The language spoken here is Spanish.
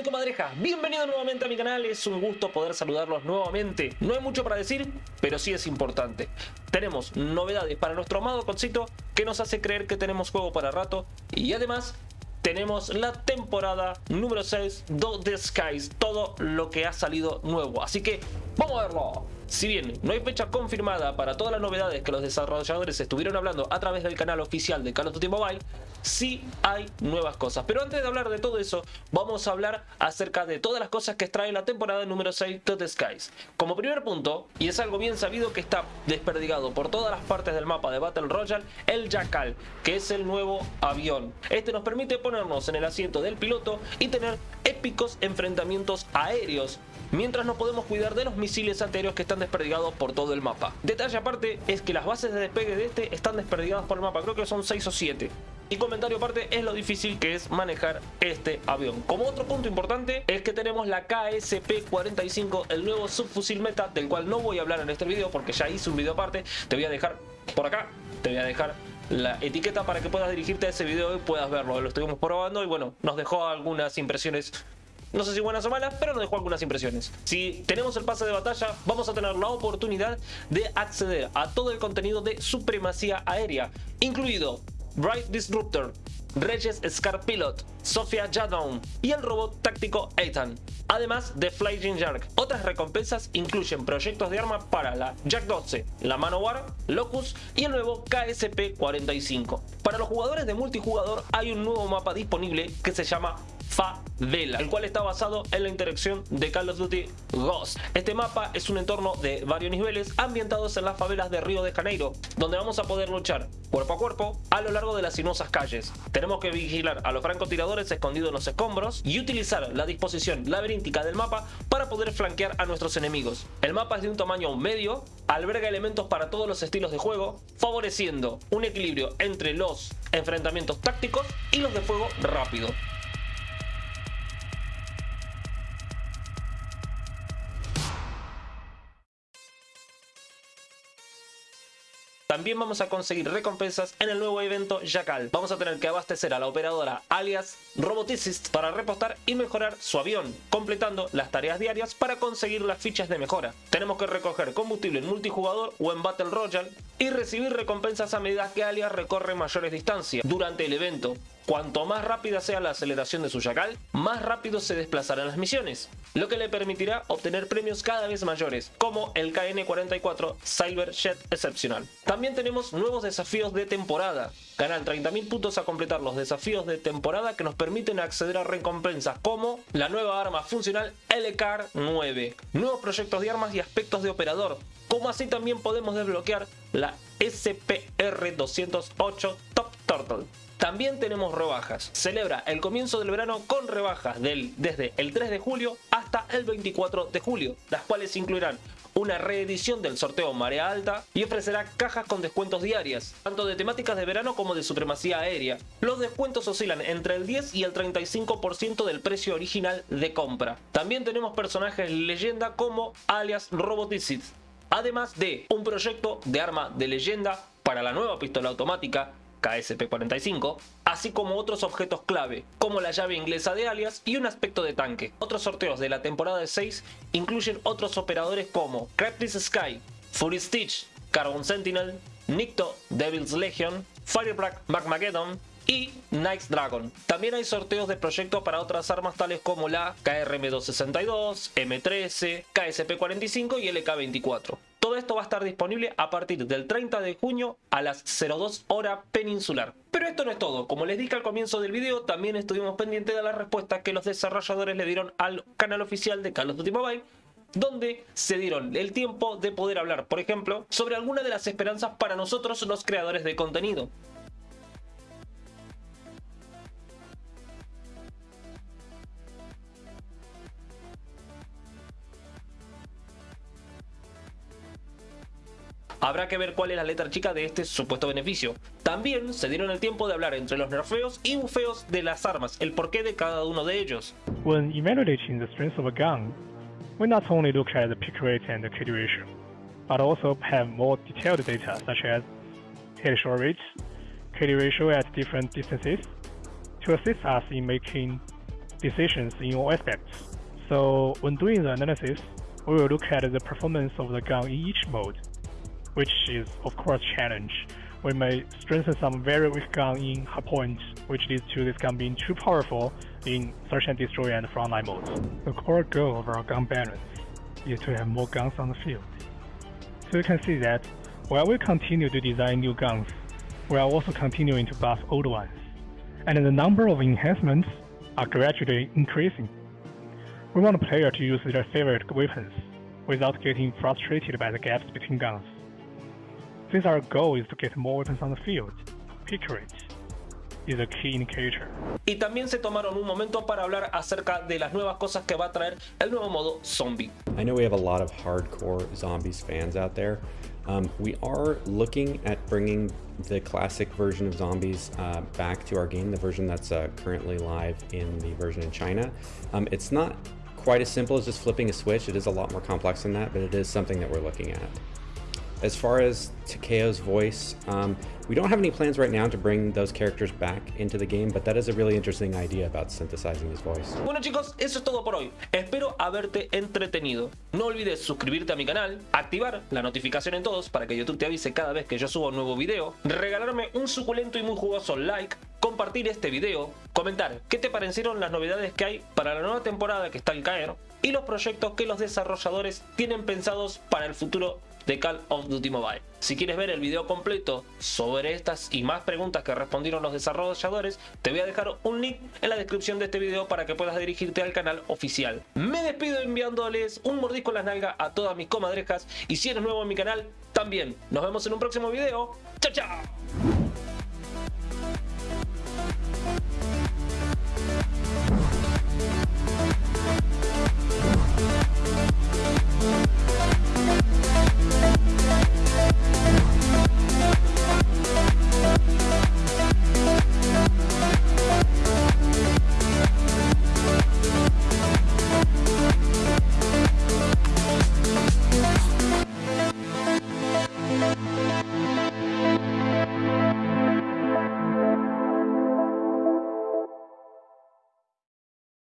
mi comadreja, bienvenido nuevamente a mi canal, es un gusto poder saludarlos nuevamente. No hay mucho para decir, pero sí es importante. Tenemos novedades para nuestro amado Concito que nos hace creer que tenemos juego para rato y además tenemos la temporada número 6 de The Skies, todo lo que ha salido nuevo. Así que vamos a verlo. Si bien no hay fecha confirmada para todas las novedades que los desarrolladores estuvieron hablando a través del canal oficial de Call of Duty Mobile, sí hay nuevas cosas. Pero antes de hablar de todo eso, vamos a hablar acerca de todas las cosas que trae la temporada número 6 de The Skies. Como primer punto, y es algo bien sabido que está desperdigado por todas las partes del mapa de Battle Royale, el Jackal, que es el nuevo avión. Este nos permite ponernos en el asiento del piloto y tener épicos enfrentamientos aéreos mientras nos podemos cuidar de los misiles anteriores que están desperdigados por todo el mapa. Detalle aparte es que las bases de despegue de este están desperdigadas por el mapa, creo que son 6 o 7. Y comentario aparte es lo difícil que es manejar este avión. Como otro punto importante es que tenemos la KSP-45, el nuevo subfusil meta, del cual no voy a hablar en este video porque ya hice un video aparte. Te voy a dejar por acá, te voy a dejar la etiqueta para que puedas dirigirte a ese video y puedas verlo. Lo estuvimos probando y bueno, nos dejó algunas impresiones no sé si buenas o malas, pero nos dejó algunas impresiones. Si tenemos el pase de batalla, vamos a tener la oportunidad de acceder a todo el contenido de supremacía aérea, incluido Bright Disruptor, Regis Scar Pilot, Sofia Jadon y el robot táctico Ethan, además de Flying Shark. Otras recompensas incluyen proyectos de arma para la Jack 12, la Manowar, Locus y el nuevo KSP-45. Para los jugadores de multijugador hay un nuevo mapa disponible que se llama Favela, el cual está basado en la interacción de Call of Duty Ghost. Este mapa es un entorno de varios niveles ambientados en las favelas de Río de Janeiro, donde vamos a poder luchar cuerpo a cuerpo a lo largo de las sinuosas calles. Tenemos que vigilar a los francotiradores escondidos en los escombros y utilizar la disposición laberíntica del mapa para poder flanquear a nuestros enemigos. El mapa es de un tamaño medio, alberga elementos para todos los estilos de juego, favoreciendo un equilibrio entre los enfrentamientos tácticos y los de fuego rápido. También vamos a conseguir recompensas en el nuevo evento Jackal. Vamos a tener que abastecer a la operadora alias Roboticist para repostar y mejorar su avión, completando las tareas diarias para conseguir las fichas de mejora. Tenemos que recoger combustible en multijugador o en Battle Royale y recibir recompensas a medida que alias recorre mayores distancias durante el evento. Cuanto más rápida sea la aceleración de su Jackal, más rápido se desplazarán las misiones, lo que le permitirá obtener premios cada vez mayores, como el KN-44 Cyber Jet Excepcional. También tenemos nuevos desafíos de temporada. Ganan 30.000 puntos a completar los desafíos de temporada que nos permiten acceder a recompensas como la nueva arma funcional LCAR 9, nuevos proyectos de armas y aspectos de operador, como así también podemos desbloquear la SPR-208 Top Turtle. También tenemos rebajas. Celebra el comienzo del verano con rebajas del, desde el 3 de julio hasta el 24 de julio, las cuales incluirán una reedición del sorteo Marea Alta y ofrecerá cajas con descuentos diarias, tanto de temáticas de verano como de supremacía aérea. Los descuentos oscilan entre el 10 y el 35% del precio original de compra. También tenemos personajes leyenda como alias Roboticid, además de un proyecto de arma de leyenda para la nueva pistola automática KSP-45, así como otros objetos clave, como la llave inglesa de alias y un aspecto de tanque. Otros sorteos de la temporada 6 incluyen otros operadores como Creptis Sky, Fury Stitch, Carbon Sentinel, Nicto, Devil's Legion, Fireblack Magmageddon y Knight's Dragon. También hay sorteos de proyectos para otras armas tales como la KRM-262, M13, KSP-45 y LK-24. Todo esto va a estar disponible a partir del 30 de junio a las 02 hora peninsular. Pero esto no es todo, como les dije al comienzo del video, también estuvimos pendientes de la respuesta que los desarrolladores le dieron al canal oficial de Call of Duty Mobile donde se dieron el tiempo de poder hablar, por ejemplo, sobre alguna de las esperanzas para nosotros los creadores de contenido. Habrá que ver cuál es la letra chica de este supuesto beneficio. También se dieron el tiempo de hablar entre los nerfeos y bufeos de las armas, el porqué de cada uno de ellos. When evaluating the strength of a gun, we not only look at the pick rate and the kill ratio, but also have more detailed data such as headshot rates, kill ratio at different distances, to assist us in making decisions in all aspects. So when doing the analysis, we will look at the performance of the gun in each mode, which is of course a challenge. We may strengthen some very weak gun in hardpoint, which leads to this gun being too powerful in search and destroy and frontline modes. The core goal of our gun balance is to have more guns on the field. So you can see that while we continue to design new guns, we are also continuing to buff old ones, and the number of enhancements are gradually increasing. We want a player to use their favorite weapons without getting frustrated by the gaps between guns. Since our goal is to get more weapons on the field, pick rate is a key indicator. Y también se tomaron un momento para hablar acerca de las nuevas cosas que va a traer el nuevo modo zombie. I know we have a lot of hardcore zombies fans out there. Um, we are looking at bringing the classic version of zombies uh, back to our game, the version that's uh, currently live in the version in China. Um, it's not quite as simple as just flipping a switch. It is a lot more complex than that, but it is something that we're looking at. As far as Takeo's voice, um, we don't have any plans right now to bring those characters back into the game, but that is a really interesting idea about synthesizing his voice. Bueno chicos, eso es todo por hoy. Espero haberte entretenido. No olvides suscribirte a mi canal, activar la notificación en todos para que YouTube te avise cada vez que yo subo un nuevo video, regalarme un suculento y muy jugoso like, compartir este video, comentar qué te parecieron las novedades que hay para la nueva temporada que está al caer y los proyectos que los desarrolladores tienen pensados para el futuro de Call of Duty Mobile. Si quieres ver el video completo sobre estas y más preguntas que respondieron los desarrolladores, te voy a dejar un link en la descripción de este video para que puedas dirigirte al canal oficial. Me despido enviándoles un mordisco en las nalgas a todas mis comadrejas y si eres nuevo en mi canal, también. Nos vemos en un próximo video. ¡Chao, chao!